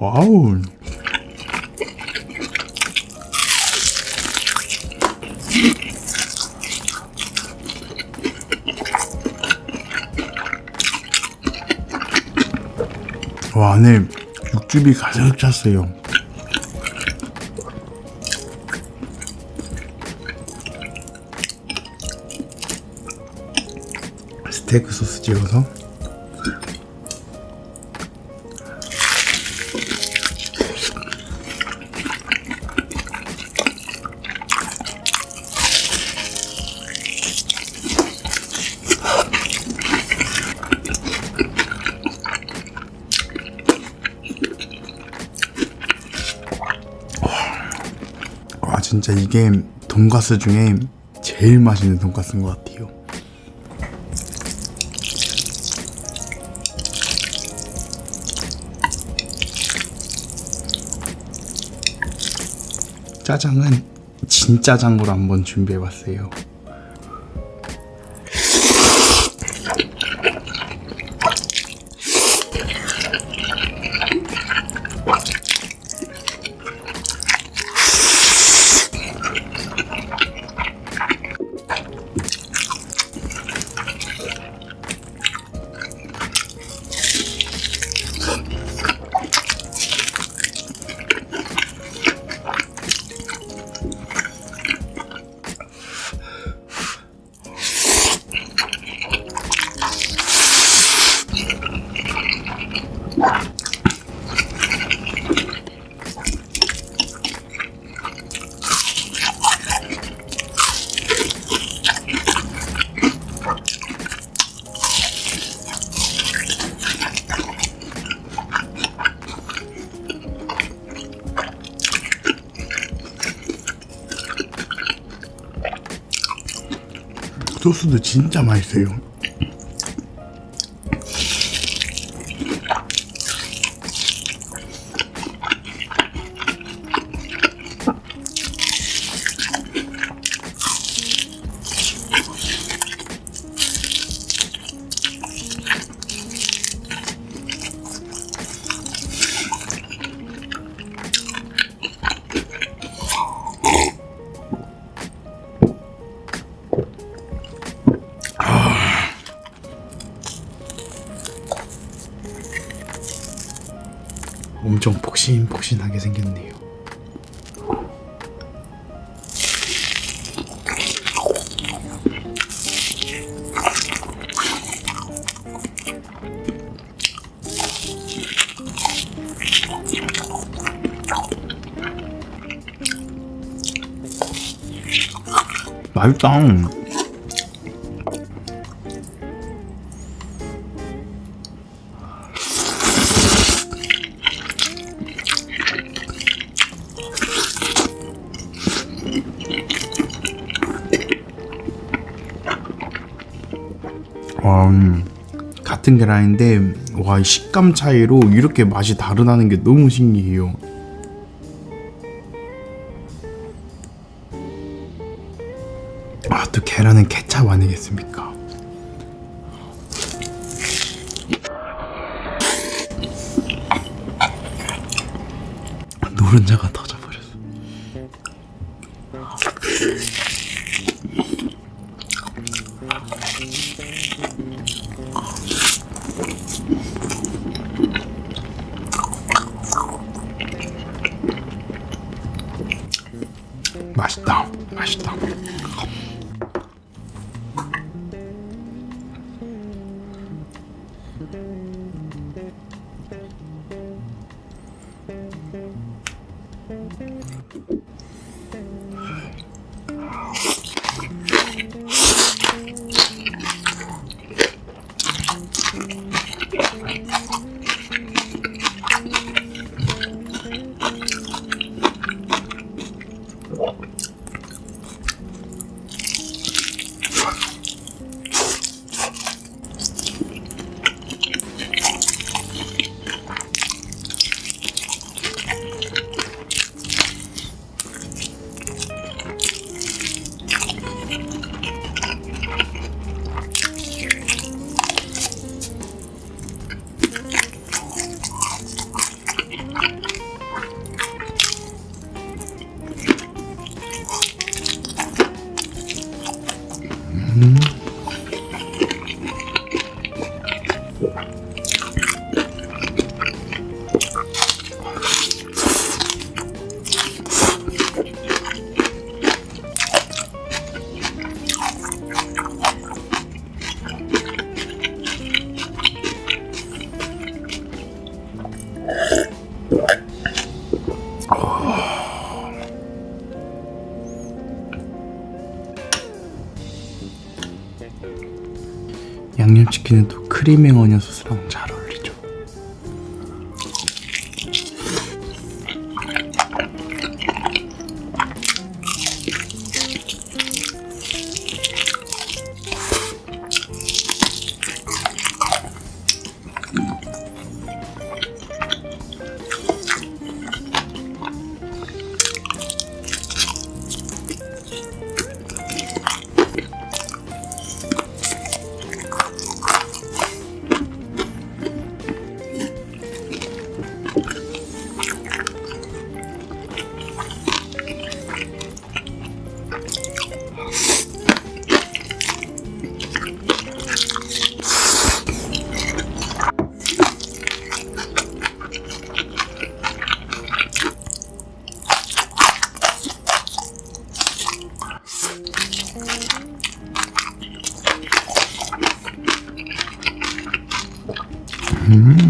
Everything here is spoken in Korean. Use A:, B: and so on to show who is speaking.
A: 와우. 와, 안에 육즙이 가득 찼어요. 스테이크 소스 찍어서 진짜 이게 돈가스 중에 제일 맛있는 돈가스인 것 같아요. 짜장은 진짜장으로 한번 준비해봤어요. 소스도 진짜 맛있어요. 엄청 폭신폭신하게 생겼네요. 맛있다. 와, 음, 같은 계란인데 와, 이 식감 차이로 이렇게 맛이 다르다는 게 너무 신기해요. 아, 또 계란은 케찹 아니겠습니까? 노른자가 터 맛있다 맛있다. 양념치킨은 또 크림의 어니언 소스랑 잘 어울리죠. 음. Mm-hmm.